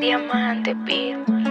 Diamante, Beat.